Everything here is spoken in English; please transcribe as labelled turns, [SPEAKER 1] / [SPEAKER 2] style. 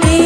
[SPEAKER 1] me.